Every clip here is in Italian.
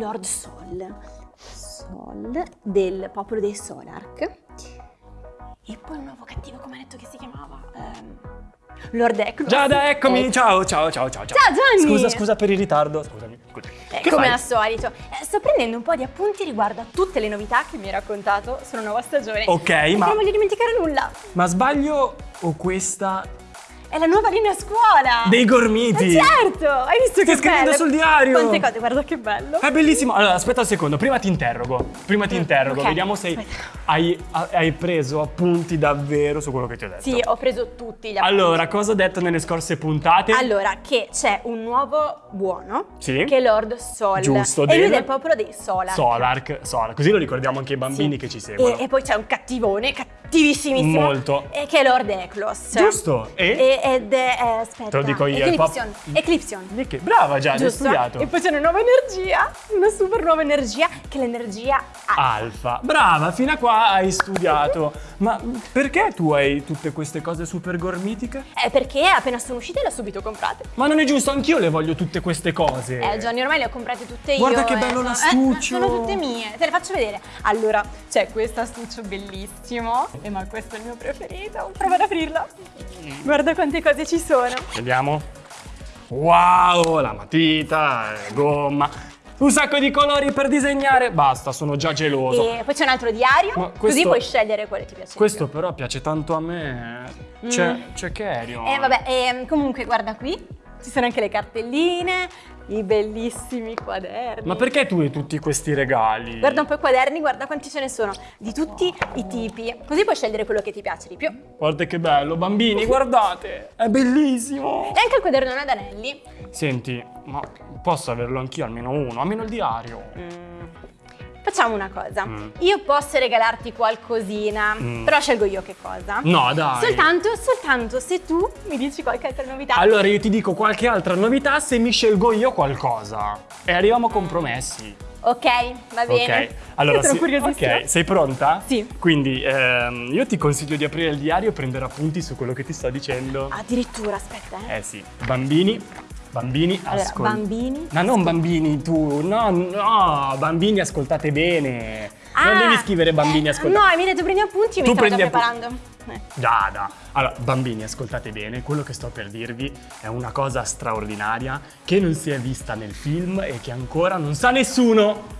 Lord, Sol, Sol del popolo dei Solark. E poi il nuovo cattivo, come ha detto che si chiamava? Ehm, Lord Eklos. Giada, eccomi, Eh, ciao, ciao, ciao, ciao. Ciao, Gianni! Scusa, scusa per il ritardo. Scusami. scusa. eh, come fai? al solito. Eh, sto prendendo un po' di appunti riguardo a tutte le novità che mi hai raccontato sulla nuova stagione. Ok, Perché ma- non voglio dimenticare nulla. Ma sbaglio o questa È la nuova linea scuola. dei gormiti? Eh, certo! Hai visto che scrivendo bello? sul diario. Quante cose, guarda che bello. È bellissimo. Allora, aspetta un secondo, prima ti interrogo. Prima ti Mm, interrogo, ok, vediamo se aspetta. Hai, hai preso appunti davvero su quello che ti ho detto. Sì, ho preso tutti gli appunti. Allora, cosa ho detto nelle scorse puntate? Allora, che c'è un nuovo buono Sì. che è Lord Sol. Giusto, E lui del- del popolo dei Solar. Solark, Solark, così lo ricordiamo anche ai bambini Sì. che ci seguono. E, e poi c'è un cattivone, cattivissimissimo. Molto. E che è Lord Eklos. Giusto, e? E- ed è, eh, aspetta. Te lo dico io, Eclipsion. Eclipsion. Di che? Brava già, hai studiato. E poi c'è una nuova energia, una super nuova energia, che è l'energia alfa. Alfa. Brava, fino a qua hai studiato. Ma perché tu hai tutte queste cose super gormitiche? Eh, perché appena sono uscite le ho subito comprate. Ma non è giusto, anch'io le voglio tutte queste cose. Eh, Johnny, ormai le ho comprate tutte io. Guarda che eh, bello sono- l'astuccio. Eh, sono tutte mie, te le faccio vedere. Allora, c'è questo astuccio bellissimo. Eh, ma questo è il mio preferito. Prova ad aprirlo. Guarda quante cose ci sono. Vediamo. Wow, la matita, eh, gomma. Un sacco di colori per disegnare. Basta, sono già geloso. E poi c'è un altro diario, Ma così questo- puoi scegliere quale ti piace. Questo però piace tanto a me. C'è, c'è Carrion. più. Eh, vabbè, ehm, comunque, guarda qui. Ci sono anche le cartelline, i bellissimi quaderni. Ma perché tu hai tutti questi regali? Guarda un po' i quaderni, guarda quanti ce ne sono, di tutti i tipi. Così puoi scegliere quello che ti piace di più. E Guarda che bello, bambini, guardate! È bellissimo! anche il quadernone ad anelli. Senti, ma posso averlo anch'io, almeno uno, almeno il diario. Facciamo una cosa. Mm. Io posso regalarti qualcosina, Mm. però scelgo io che cosa. No, dai. Soltanto, soltanto se tu mi dici qualche altra novità. Allora io ti dico qualche altra novità se mi scelgo io qualcosa. E arriviamo a compromessi. Ok, va bene. Ok, allora sono curiosissima. ok, sei pronta? Sì. Quindi ehm, io ti consiglio di aprire il diario e prendere appunti su quello che ti sto dicendo. Addirittura, aspetta, eh. Eh sì, bambini, bambini, Allora, ascol- bambini, Ma non bambini tu, no, no, bambini ascoltate bene. non Ah, devi scrivere bambini eh, ascoltate. No, mi hai detto prendi appunti e mi Tu stavo già preparando. Eh. Giada. Allora, bambini, ascoltate bene, quello che sto per dirvi è una cosa straordinaria che non si è vista nel film e che ancora non sa nessuno.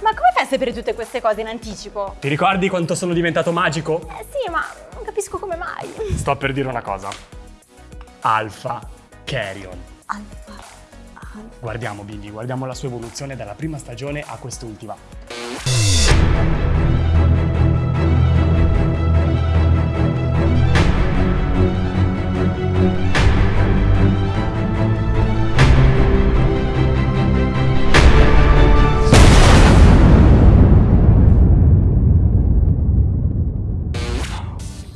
Ma come fai a sapere tutte queste cose in anticipo? Ti ricordi quanto sono diventato magico? Eh sì, ma non capisco come mai. Sto per dire una cosa. Alpha Carrion. Alfa. Guardiamo Billy, guardiamo la sua evoluzione dalla prima stagione a quest'ultima.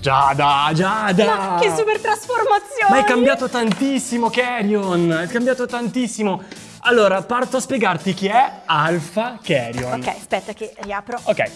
Giada, Giada! Ma che super trasformazione! Ma è cambiato tantissimo, Carrion! È cambiato tantissimo! Allora, parto a spiegarti chi è Alpha Carrion. Ok, aspetta che riapro. Ok.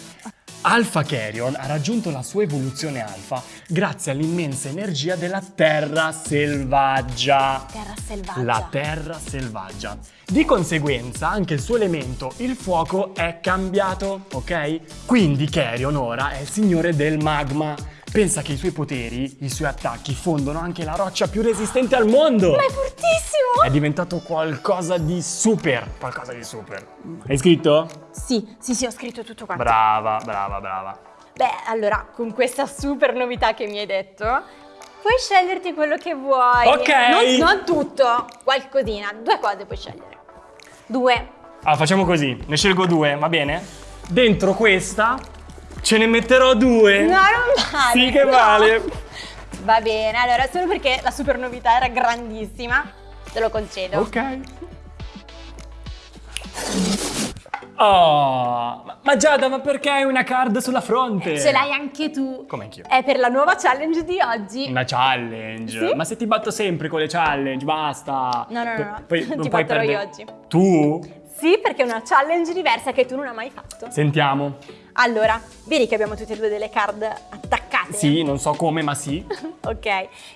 Alpha Carrion ha raggiunto la sua evoluzione alfa grazie all'immensa energia della terra selvaggia. Terra selvaggia. La terra selvaggia. Di conseguenza anche il suo elemento, il fuoco, è cambiato, ok? Quindi Carrion ora è il signore del magma. Pensa che i suoi poteri, i suoi attacchi fondono anche la roccia più resistente al mondo. Ma è fortissimo! È diventato qualcosa di super, qualcosa di super. Hai scritto? Sì, sì, sì, ho scritto tutto quanto. Brava, brava, brava. Beh, allora, con questa super novità che mi hai detto, puoi sceglierti quello che vuoi. Ok. Non, non tutto, qualcosina. Due cose puoi scegliere. Due. Ah, facciamo così, ne scelgo due, va bene? Dentro questa ce ne metterò due. No, non vale. Sì che no. vale. Va bene, allora, solo perché la super novità era grandissima, te lo concedo. Ok. Oh, ma, Giada, ma perché hai una card sulla fronte? Ce l'hai anche tu. Come anch'io. È per la nuova challenge di oggi. Una challenge. Sì? Ma se ti batto sempre con le challenge, basta. No, no, no, no. Poi Ti non puoi batterò io oggi. Tu? Sì, perché è una challenge diversa che tu non hai mai fatto. Sentiamo. Allora, vedi che abbiamo tutte e due delle card attaccate? Sì, non so come, ma sì. Ok,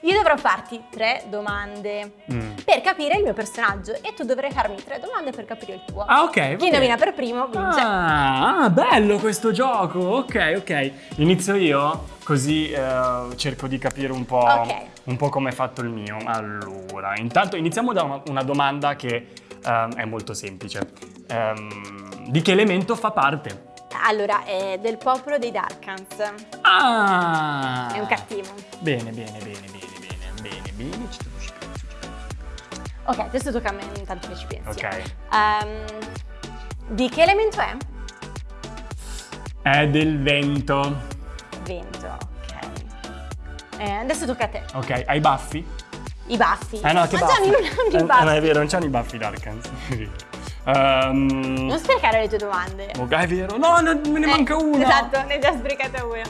io dovrò farti tre domande Mm. per capire il mio personaggio e tu dovrai farmi tre domande per capire il tuo. Ah, ok. Chi bene. indovina per primo vince. Ah, ah, bello questo gioco. Ok, ok. Inizio io, così eh, cerco di capire un po', Ok. un po' come è fatto il mio. Allora, intanto iniziamo da una, una domanda che ehm, è molto semplice. Ehm, di che elemento fa parte? Allora, è del popolo dei Darkans. Ah! È un cattivo. Bene, bene, bene, bene, bene, bene, bene. Ci devo- ci penso, ci penso. Ok, adesso tocca a me intanto che ci pensi. Ok. Ehm, di che elemento è? È del vento. Vento, ok. Eh, adesso tocca a te. Ok, hai baffi? I baffi. Eh no, che Ma baffi? Gianni non hanno Eh, i baffi. no, è vero, non c'hanno i baffi Darkans. Ehm, Non sprecare le tue domande. ok, è vero. No, no, me ne Eh, manca una. Esatto, ne hai già sprecata una.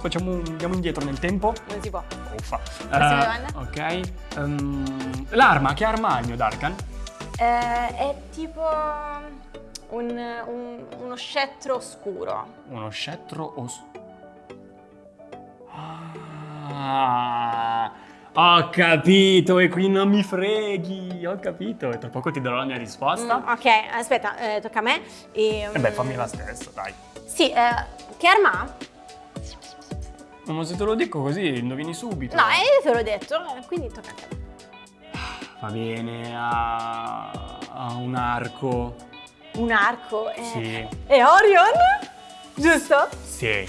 Facciamo un- andiamo indietro nel tempo. Non si può. Uffa. Prossima Eh, domanda. Ok. Ehm, l'arma, che arma ha il mio Darkan? Eh, è tipo un- un- uno scettro oscuro. Uno scettro os... Ah, ho capito e qui non mi freghi, ho capito. E tra poco ti darò la mia risposta. Mm, ok, aspetta, eh, tocca a me. E, E beh, fammi la stessa, dai. Sì, eh, che arma ha? Ma se te lo dico così, indovini subito. No, eh, io te l'ho detto, eh, quindi tocca a te. Va bene, ha, ha un arco. Un arco. eh. Sì. È Orion? Giusto? Sì.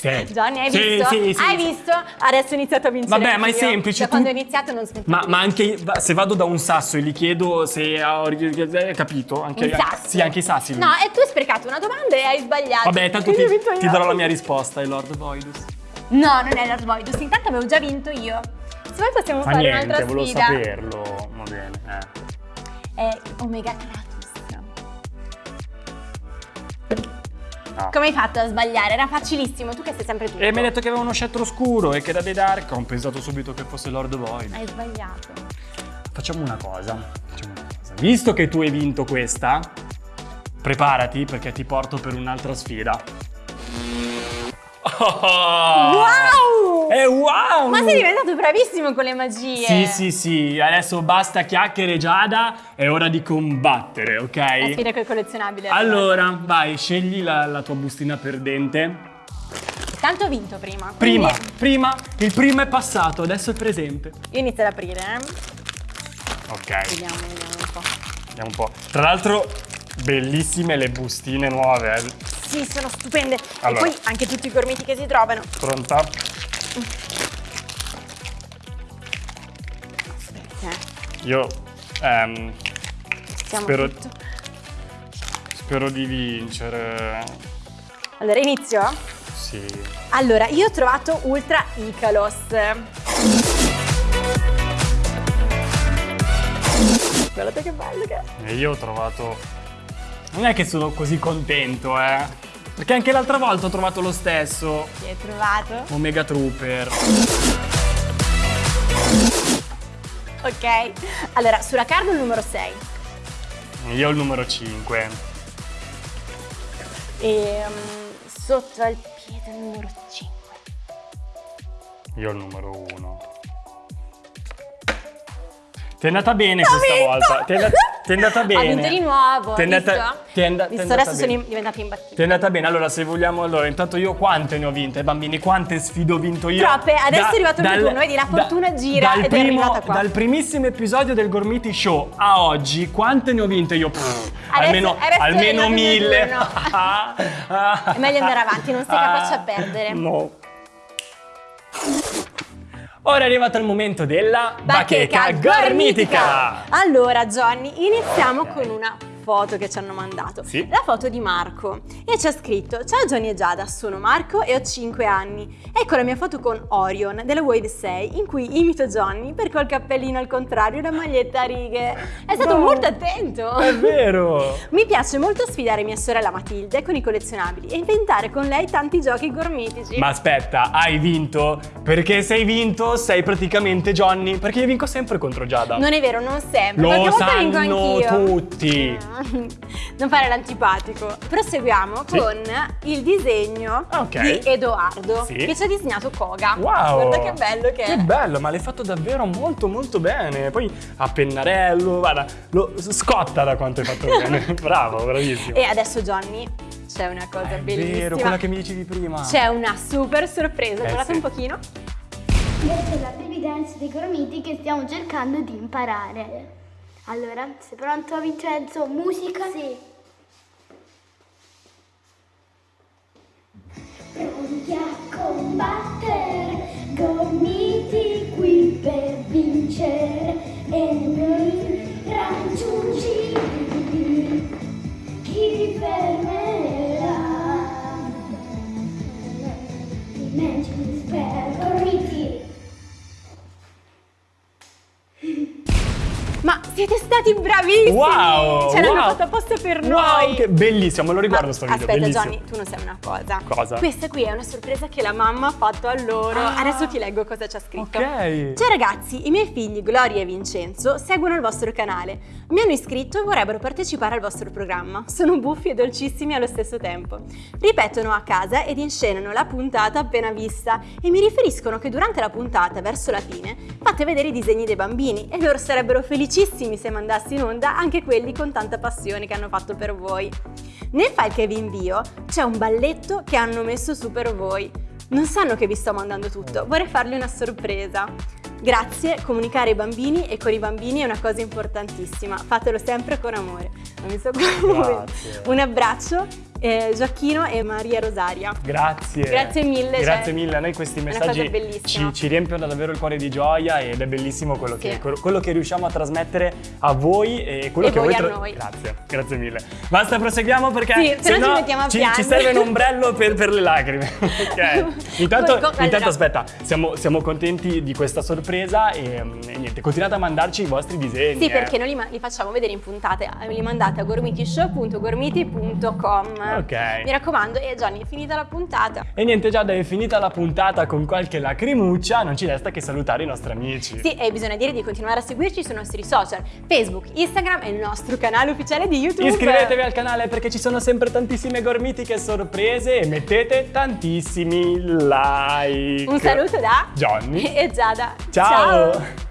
Sì. Johnny, hai Sì, visto? sì, sì, hai sì. visto? Adesso ho iniziato a vincere. Vabbè, ma è semplice, Da tu- quando ho iniziato non smetto Ma, ma anche se vado da un sasso e gli chiedo se ha hai capito? Anche, Un sasso. Sì, anche i sassi. lui. No, e tu hai sprecato una domanda e hai sbagliato. Vabbè, tanto ti, ho ti darò la mia risposta, è Lord Voidus. No, non è Lord Voidus. Intanto avevo già vinto io. Se vuoi possiamo Fa fare niente, un'altra volevo sfida. saperlo. Va bene. Eh. È Omega Kratos. Come hai fatto a sbagliare? Era facilissimo, tu che sei sempre tutto. E mi hai detto che aveva uno scettro scuro e che era dei Dark. Ho pensato subito che fosse Lord Void. Hai sbagliato. Facciamo una cosa. Facciamo una cosa. Visto che tu hai vinto questa, preparati perché ti porto per un'altra sfida. Wow! Wow! Ma sei diventato bravissimo con le magie. Sì, sì, sì. Adesso basta chiacchiere, Giada. È ora di combattere, La ok? sfida con i collezionabili. Allora, vai, scegli la, la tua bustina perdente. Tanto ho vinto prima. Prima, quindi prima, il primo è passato, adesso è presente. Io inizio ad aprire, eh. Ok, Vediamo, vediamo un po'. vediamo un po'. Tra l'altro, bellissime le bustine nuove. eh. Sì, sono stupende. Allora. E poi anche tutti i gormiti che si trovano. Pronta? Aspetta, eh. Io ehm, Siamo spero, tutto. spero di vincere. Allora, inizio? Sì. Allora, io ho trovato Ultra Icalos. Guardate che bello che è. E io ho trovato... Non è che sono così contento, eh. Perché anche l'altra volta ho trovato lo stesso. Chi hai trovato? Omega Trooper. Ok. Allora, sulla carta il numero 6. Io il numero 5. E mm, sotto al piede il numero 5. Io il numero 1. Ti è andata bene questa vinto! volta. Ti è, andata, è andata bene. Ho vinto di nuovo. Ti è andata, visto? ti è and- ti è Visto, andata adesso bene. sono diventata imbattibile. Ti è andata bene, allora se vogliamo, allora intanto io quante ne ho vinte, bambini? Quante sfide ho vinto io? Troppe, adesso è arrivato il tuo turno, vedi, la fortuna gira dal ed è primo- arrivata qua. Dal primissimo episodio del Gormiti Show a oggi, quante ne ho vinte io? Pff, almeno adesso è almeno il mio mille. turno. Ah, È meglio andare avanti, non sei ah, capace a perdere. No. Ora è arrivato il momento della bacheca gormitica. Allora, Johnny, iniziamo con una foto che ci hanno mandato. Sì. La foto di Marco. E c'è scritto: Ciao Johnny e Giada, sono Marco e ho 5 anni. Ecco la mia foto con Orion della Wave 6 in cui imito Johnny perché ho il cappellino al contrario e una maglietta a righe. È stato No. molto attento. È vero! Mi piace molto sfidare mia sorella Matilde con i collezionabili e inventare con lei tanti giochi gormitici. Ma aspetta, hai vinto? Perché se hai vinto sei praticamente Johnny, perché io vinco sempre contro Giada. Non è vero, non sempre. Lo sanno tutti. Mm, Non fare l'antipatico. Proseguiamo Sì. con il disegno Ok. di Edoardo Sì. che ci ha disegnato Koga. Wow! Guarda che bello che, Che è. bello, ma l'hai fatto davvero molto molto bene. Poi a pennarello, guarda, lo scotta da quanto hai fatto bene. Bravo, bravissimo. E adesso Johnny c'è una cosa È bellissima. vero, quella che mi dicevi prima. C'è una super sorpresa. Eh, Guardate sì. un pochino. Questa è la baby dance dei gormiti che stiamo cercando di imparare. Allora, sei pronto Vincenzo? Musica? Sì. Pronti a combattere, gormiti qui per bravissimi! Wow! Ce l'hanno wow. fatto apposta per Wow, noi! che bellissimo, me lo riguardo Ma sto video, Aspetta bellissimo. Johnny, tu non sai una cosa. Cosa? Questa qui è una sorpresa che la mamma ha fatto a loro. Ah. Adesso ti leggo cosa c'è scritto. Ok. Ciao ragazzi, i miei figli Gloria e Vincenzo seguono il vostro canale. Mi hanno iscritto e vorrebbero partecipare al vostro programma. Sono buffi e dolcissimi allo stesso tempo. Ripetono a casa ed inscenano la puntata appena vista e mi riferiscono che durante la puntata, verso la fine, fate vedere i disegni dei bambini e loro sarebbero felicissimi se mandassi in onda anche quelli con tanta passione che hanno fatto per voi. Nel file che vi invio c'è un balletto che hanno messo su per voi. Non sanno che vi sto mandando tutto, vorrei fargli una sorpresa. Grazie, comunicare ai bambini e con i bambini è una cosa importantissima, fatelo sempre con amore. Non mi so come. Un abbraccio, eh, Gioacchino e Maria Rosaria. Grazie. Grazie mille, Grazie cioè, mille, a noi questi messaggi ci, ci riempiono davvero il cuore di gioia ed è bellissimo quello, Sì. che, quello che riusciamo a trasmettere a voi e quello E che voi a tra- noi. Grazie, grazie mille. Basta, proseguiamo perché Sì, se no ci mettiamo a ci, piangere. ci serve un ombrello per, per le lacrime. ok. Intanto, co- intanto allora- aspetta, siamo, siamo contenti di questa sorpresa e, e niente, continuate a mandarci i vostri disegni. Sì, eh. perché noi li, li facciamo vedere in puntate, li mandate a gormitishow.gormiti.com. Ok. Mi raccomando, e Gianni, è finita la puntata. E niente Giada, è finita la puntata con qualche lacrimuccia, non ci resta che salutare i nostri amici. Sì, e bisogna dire di continuare a seguirci sui nostri social, Facebook, Instagram e il nostro canale ufficiale di YouTube. Iscrivetevi al canale perché ci sono sempre tantissime gormitiche sorprese e mettete tantissimi like. Un saluto da Johnny. e Giada. Ciao.